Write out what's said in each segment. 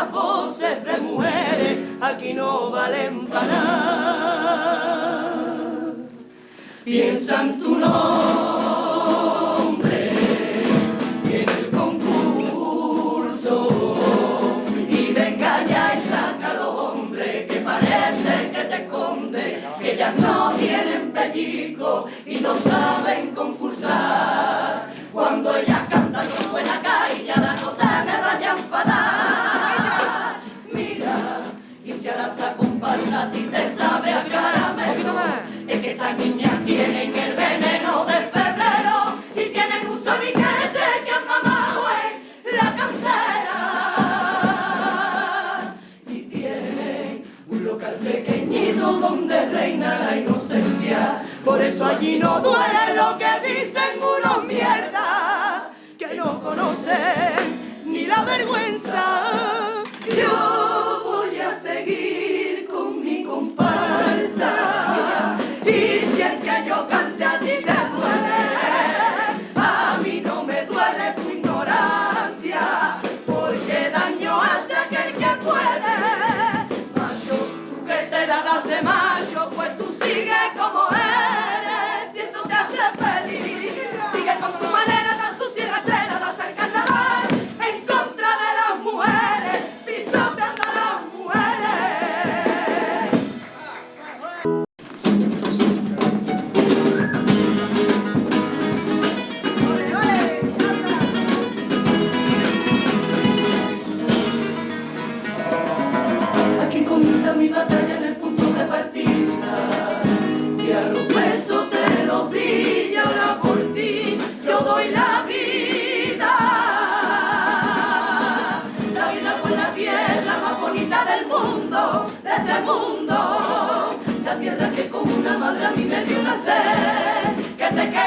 las voces de mujeres aquí no valen para nada. Piensa en tu nombre y en el concurso y venga ya y saca a los hombres que parece que te esconde, que ellas no tienen pellico y no saben con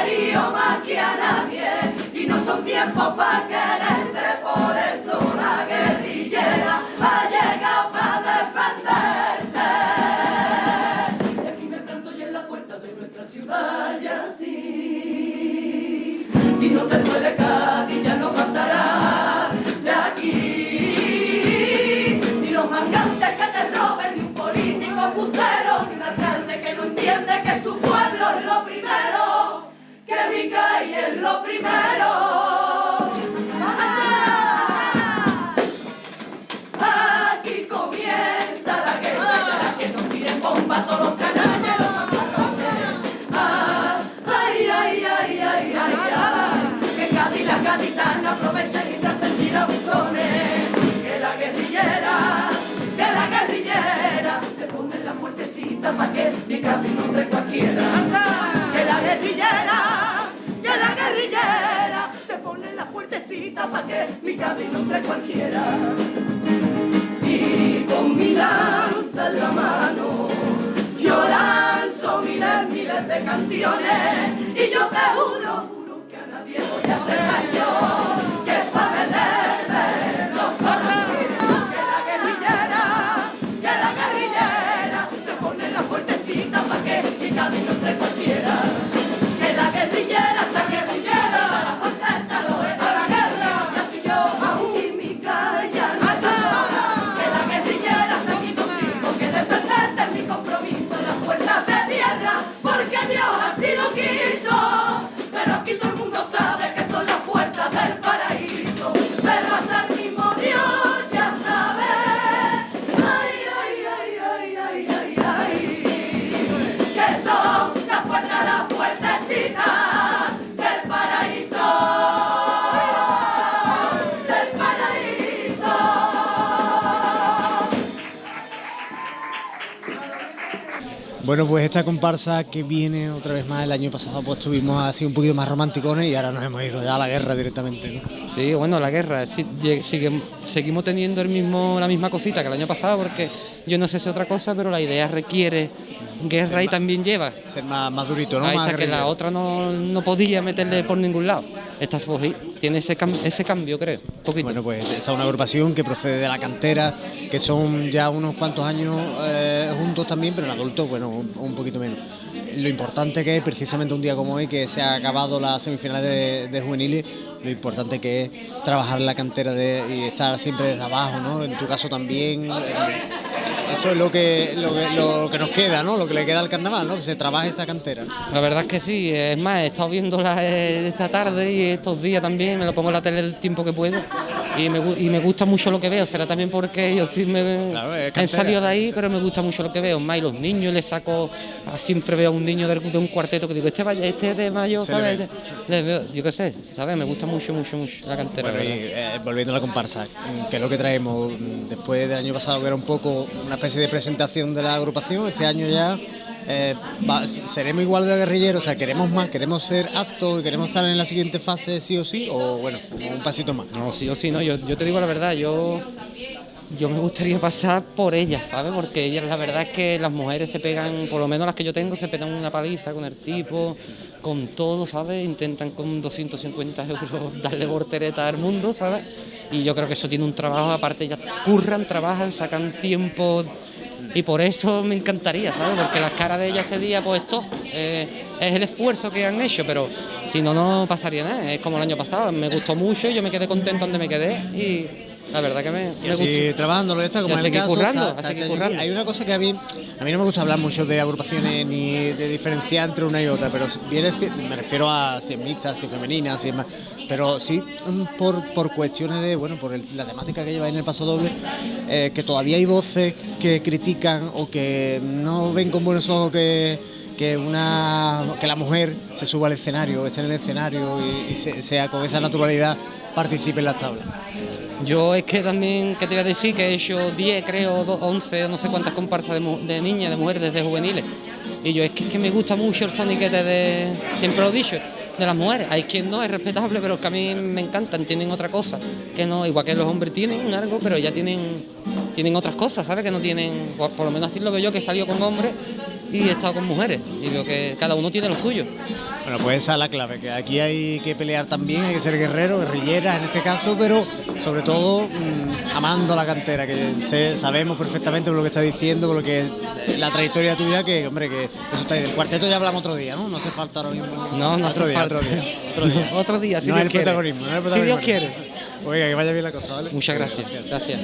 querido más que a nadie y no son tiempos para quererte por eso. primero. que mi camino entre cualquiera. Y con mi lanza en la mano, yo lanzo miles, miles de canciones. Bueno, pues esta comparsa que viene otra vez más, el año pasado pues estuvimos así un poquito más romanticones y ahora nos hemos ido ya a la guerra directamente. ¿no? Sí, bueno, la guerra, sí, seguimos teniendo el mismo, la misma cosita que el año pasado porque yo no sé si otra cosa, pero la idea requiere guerra y también lleva. Ser más, más durito, ¿no? Ahí está, que la otra no, no, podía meterle por ningún lado. Esta tiene ese, cam ese cambio, creo, poquito. Bueno, pues esta es una agrupación que procede de la cantera, que son ya unos cuantos años... Eh, juntos también, pero en adultos, bueno, un, poquito menos. Lo importante que es, precisamente un día como hoy, que se ha acabado la semifinal de, juveniles, lo importante que es trabajar la cantera de, y estar siempre desde abajo, ¿no? En tu caso también. Eh, eso es lo que, lo que, lo, que, nos queda, ¿no? Lo que le queda al carnaval, ¿no? Que se trabaje esta cantera. La verdad es que sí, es más, he estado viéndola eh, esta tarde y estos días también, me lo pongo en la tele el tiempo que puedo y me, y me gusta mucho lo que veo, será también porque yo sí me Claro, he salido de ahí, pero me gusta mucho lo que veo, más y los niños les saco, ah, siempre veo a un niño de, un cuarteto que digo, este, este de mayo, Se le veo, yo qué sé, ¿sabes? Me gusta mucho, mucho, mucho la cantera. Bueno, eh, volviendo a la comparsa, que es lo que traemos después del año pasado, que era un poco una especie de presentación de la agrupación, este año ya eh, seremos igual de guerrilleros, o sea, queremos más, queremos ser aptos y queremos estar en la siguiente fase sí o sí, o bueno, un pasito más. No, sí o sí, no, yo, yo te digo la verdad, yo, yo me gustaría pasar por ellas, ¿sabes? Porque ellas, la verdad es que las mujeres se pegan, por lo menos las que yo tengo, se pegan una paliza con el tipo, con todo, ¿sabes? Intentan con 250 euros darle voltereta al mundo, ¿sabes? Y yo creo que eso tiene un trabajo, aparte ellas curran, trabajan, sacan tiempo y por eso me encantaría, ¿sabes? Porque las caras de ellas ese día, pues esto eh, es el esfuerzo que han hecho, pero si no, no pasaría nada. Es como el año pasado, me gustó mucho, yo me quedé contento donde me quedé y la verdad que me, Y me así gustó. trabajándolo está como Y en el caso currando, está- hay una cosa que a mí a mí no me gusta hablar mucho de agrupaciones ni de diferenciar entre una y otra pero viene me refiero a si es mixta si es femenina si es más pero sí mm, por, por cuestiones de bueno por la temática que lleva en el paso doble eh, que todavía hay voces que critican o que no ven con buenos ojos que que una que la mujer se suba al escenario esté en el escenario y, y se- sea con esa naturalidad participe en las tablas Yo es que también, ¿qué te iba a decir? Que he hecho 10, creo, do- 11, no sé cuántas comparsas de, de niñas, de mujeres desde juveniles. Y yo es que, es que me gusta mucho el soniquete de, siempre lo he dicho, de las mujeres. Hay quien no, es respetable, pero que a mí me encantan, tienen otra cosa. Que no, igual que los hombres tienen algo, pero ya tienen, tienen otras cosas, ¿sabes? Que no tienen, por, lo menos así lo veo yo, que he salido con hombres y he estado con mujeres. Y veo que cada uno tiene lo suyo. Bueno, pues esa es la clave, que aquí hay que pelear también, hay que ser guerreros, guerrilleras en este caso, pero sobre todo mm, amando la cantera, que sé- sabemos perfectamente por lo que estás diciendo, por lo que la trayectoria tuya, que hombre, que eso está ahí. Del cuarteto ya hablamos otro día, ¿no? No hace falta ahora mismo. No, no otro hace día, falta. otro día, otro día. Otro día, si no Dios es el quiere. protagonismo, no es el Si Dios protagonismo. quiere. Oiga, que vaya bien la cosa, ¿vale? Muchas gracias. Gracias.